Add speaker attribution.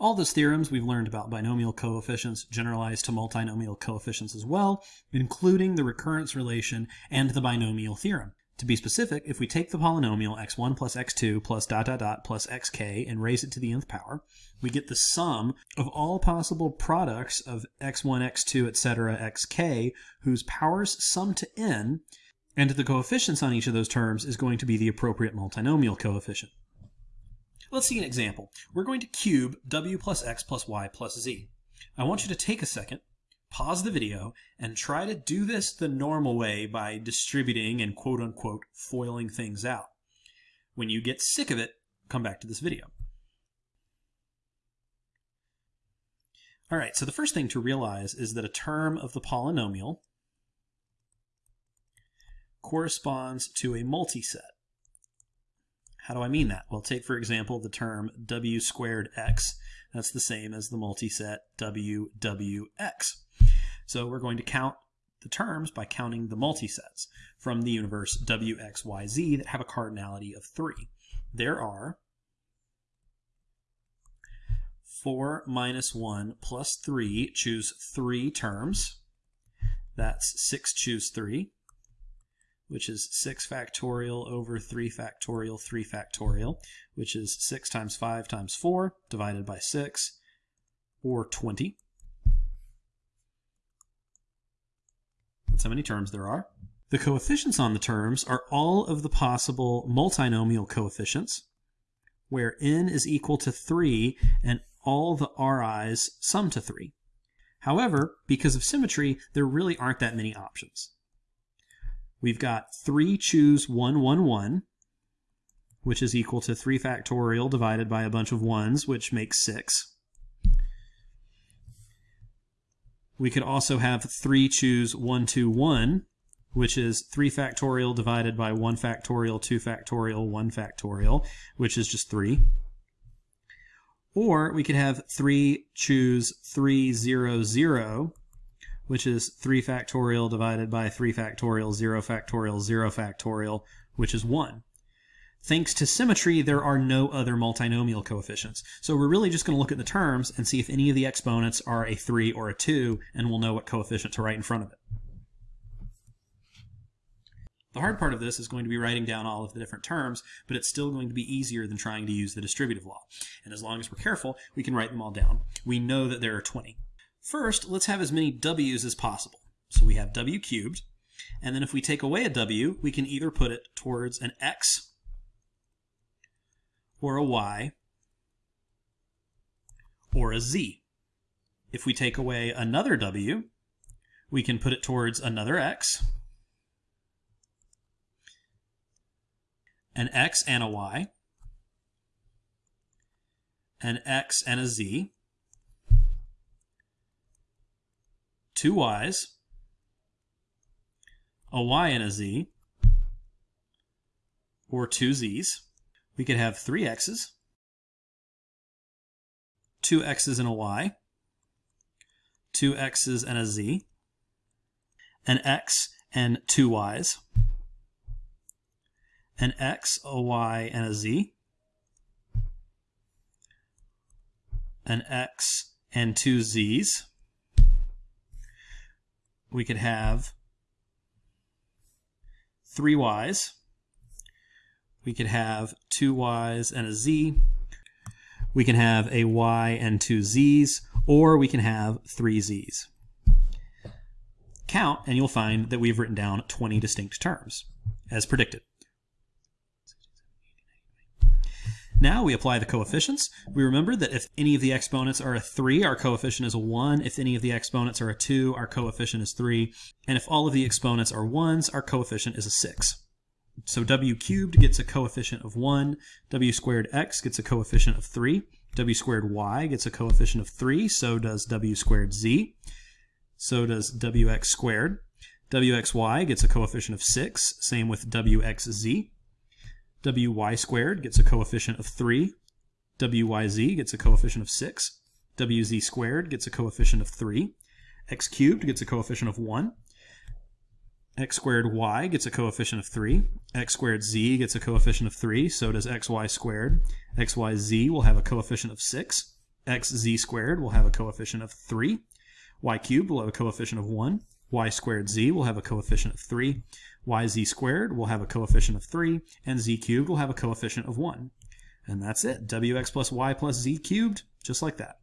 Speaker 1: All those theorems we've learned about binomial coefficients generalized to multinomial coefficients as well, including the recurrence relation and the binomial theorem. To be specific, if we take the polynomial x1 plus x2 plus dot dot dot plus xk and raise it to the nth power, we get the sum of all possible products of x1, x2, etc., xk, whose powers sum to n, and the coefficients on each of those terms is going to be the appropriate multinomial coefficient. Let's see an example. We're going to cube w plus x plus y plus z. I want you to take a second pause the video, and try to do this the normal way by distributing and quote unquote foiling things out. When you get sick of it, come back to this video. All right, so the first thing to realize is that a term of the polynomial corresponds to a multiset. How do I mean that? Well, take for example the term w squared x. That's the same as the multiset w w x. So we're going to count the terms by counting the multisets from the universe W, X, Y, Z that have a cardinality of 3. There are 4 minus 1 plus 3, choose 3 terms. That's 6 choose 3, which is 6 factorial over 3 factorial 3 factorial, which is 6 times 5 times 4 divided by 6, or 20. That's how many terms there are. The coefficients on the terms are all of the possible multinomial coefficients, where n is equal to 3 and all the ri's sum to 3. However, because of symmetry, there really aren't that many options. We've got 3 choose 1, 1, 1, which is equal to 3 factorial divided by a bunch of 1's, which makes 6. We could also have 3 choose 1, 2, 1, which is 3 factorial divided by 1 factorial, 2 factorial, 1 factorial, which is just 3. Or we could have 3 choose 3, 0, 0, which is 3 factorial divided by 3 factorial, 0 factorial, 0 factorial, which is 1. Thanks to symmetry, there are no other multinomial coefficients. So we're really just going to look at the terms and see if any of the exponents are a 3 or a 2, and we'll know what coefficient to write in front of it. The hard part of this is going to be writing down all of the different terms, but it's still going to be easier than trying to use the distributive law. And as long as we're careful, we can write them all down. We know that there are 20. First, let's have as many w's as possible. So we have w cubed, and then if we take away a w, we can either put it towards an x or a y or a z. If we take away another w, we can put it towards another x, an x and a y, an x and a z, two y's, a y and a z, or two z's. We could have three x's, two x's and a y, two x's and a z, an x and two y's, an x, a y, and a z, an x and two z's. We could have three y's, we could have two y's and a z. We can have a y and two z's, or we can have three z's. Count, and you'll find that we've written down 20 distinct terms, as predicted. Now we apply the coefficients. We remember that if any of the exponents are a 3, our coefficient is a 1. If any of the exponents are a 2, our coefficient is 3. And if all of the exponents are 1s, our coefficient is a 6. So w cubed gets a coefficient of 1, w squared x gets a coefficient of 3, w squared y gets a coefficient of 3, so does w squared z, so does wx squared. wxy gets a coefficient of 6, same with wxz. Wy squared gets a coefficient of 3, wyz gets a coefficient of 6, wz squared gets a coefficient of 3, x cubed gets a coefficient of 1, x squared y gets a coefficient of 3. x squared z gets a coefficient of 3. So does xy squared. xyz will have a coefficient of 6. xz squared will have a coefficient of 3, y cubed will have a coefficient of 1, y squared z will have a coefficient of 3, yz squared will have a coefficient of 3, and z cubed will have a coefficient of 1. And that's it, wx plus y plus z cubed, just like that.